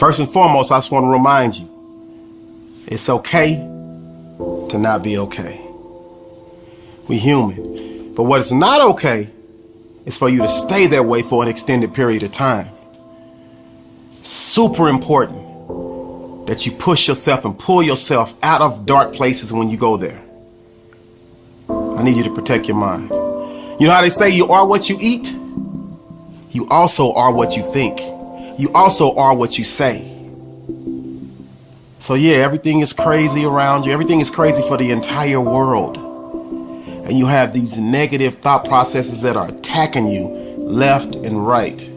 First and foremost, I just want to remind you it's okay to not be okay. We human. But what is not okay is for you to stay that way for an extended period of time. Super important that you push yourself and pull yourself out of dark places when you go there. I need you to protect your mind. You know how they say you are what you eat? You also are what you think. You also are what you say. So yeah, everything is crazy around you. Everything is crazy for the entire world. And you have these negative thought processes that are attacking you left and right.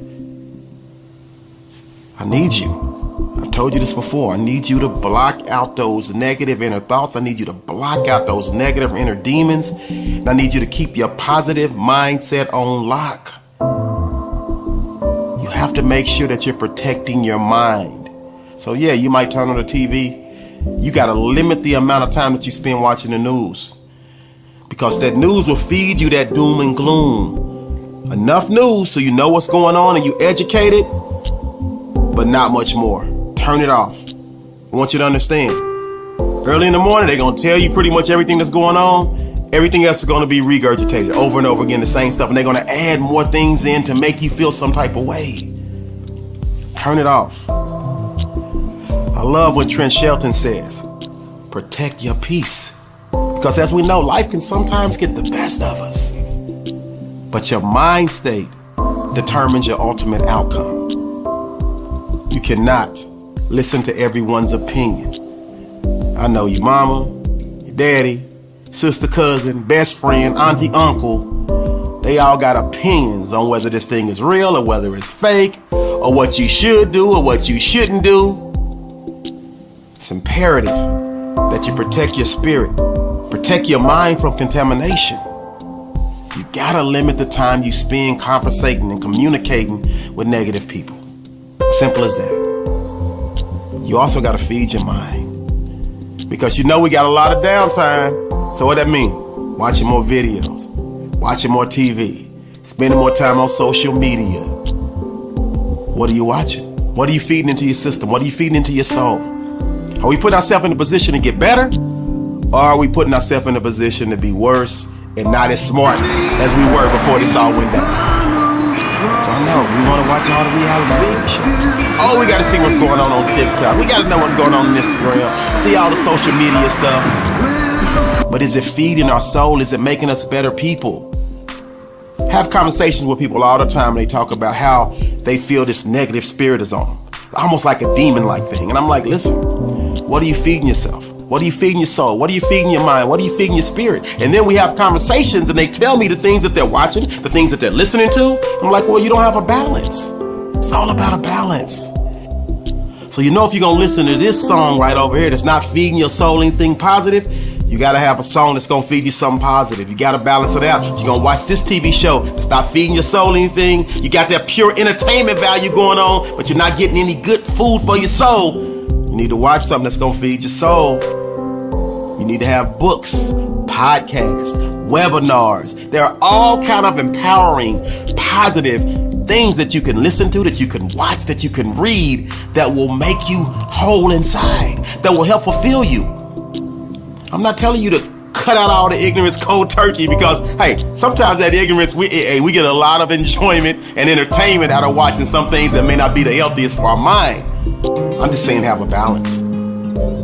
I need you. I've told you this before. I need you to block out those negative inner thoughts. I need you to block out those negative inner demons. And I need you to keep your positive mindset on lock. Have to make sure that you're protecting your mind. So yeah, you might turn on the TV. You got to limit the amount of time that you spend watching the news. Because that news will feed you that doom and gloom. Enough news so you know what's going on and you educated, but not much more turn it off. I want you to understand. Early in the morning, they're going to tell you pretty much everything that's going on. Everything else is going to be regurgitated over and over again, the same stuff. And they're going to add more things in to make you feel some type of way. Turn it off. I love what Trent Shelton says protect your peace. Because as we know, life can sometimes get the best of us. But your mind state determines your ultimate outcome. You cannot listen to everyone's opinion. I know your mama, your daddy, sister, cousin, best friend, auntie, uncle. They all got opinions on whether this thing is real or whether it's fake or what you should do or what you shouldn't do. It's imperative that you protect your spirit, protect your mind from contamination. You gotta limit the time you spend conversating and communicating with negative people. Simple as that you also got to feed your mind. Because you know we got a lot of downtime. So what that mean? Watching more videos, watching more TV, spending more time on social media. What are you watching? What are you feeding into your system? What are you feeding into your soul? Are we putting ourselves in a position to get better? Or are we putting ourselves in a position to be worse and not as smart as we were before this all went down? So I know we want to watch all the reality TV shows. Oh, we got to see what's going on on TikTok. We got to know what's going on on Instagram. See all the social media stuff. But is it feeding our soul? Is it making us better people? Have conversations with people all the time. And they talk about how they feel this negative spirit is on them. Almost like a demon-like thing. And I'm like, listen, what are you feeding yourself? What are you feeding your soul? What are you feeding your mind? What are you feeding your spirit? And then we have conversations and they tell me the things that they're watching, the things that they're listening to. I'm like, well, you don't have a balance. It's all about a balance. So you know if you're gonna listen to this song right over here that's not feeding your soul anything positive, you gotta have a song that's gonna feed you something positive. You gotta balance it out. You're gonna watch this TV show not feeding your soul anything. You got that pure entertainment value going on, but you're not getting any good food for your soul. You need to watch something that's gonna feed your soul. You need to have books, podcasts, webinars. There are all kind of empowering, positive things that you can listen to, that you can watch, that you can read, that will make you whole inside, that will help fulfill you. I'm not telling you to cut out all the ignorance cold turkey because hey sometimes that ignorance we hey, we get a lot of enjoyment and entertainment out of watching some things that may not be the healthiest for our mind i'm just saying have a balance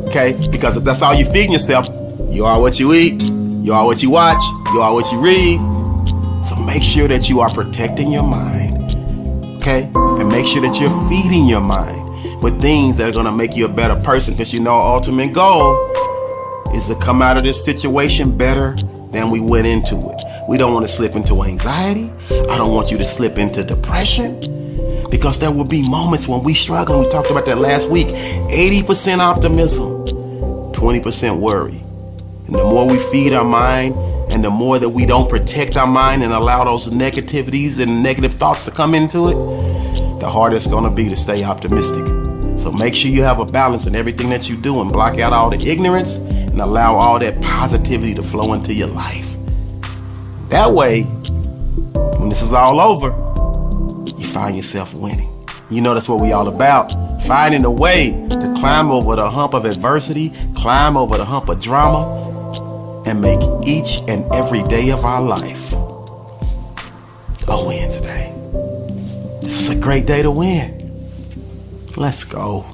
okay? Because if that's all you're feeding yourself, you are what you eat, you are what you watch, you are what you read. So make sure that you are protecting your mind, okay? And make sure that you're feeding your mind with things that are gonna make you a better person because you know ultimate goal is to come out of this situation better than we went into it. We don't want to slip into anxiety. I don't want you to slip into depression because there will be moments when we struggle. We talked about that last week. 80% optimism, 20% worry. And the more we feed our mind and the more that we don't protect our mind and allow those negativities and negative thoughts to come into it, the harder it's gonna be to stay optimistic. So make sure you have a balance in everything that you do and block out all the ignorance and allow all that positivity to flow into your life. That way, when this is all over, you find yourself winning. You know that's what we all about. Finding a way to climb over the hump of adversity, climb over the hump of drama, and make each and every day of our life a win today. This is a great day to win. Let's go.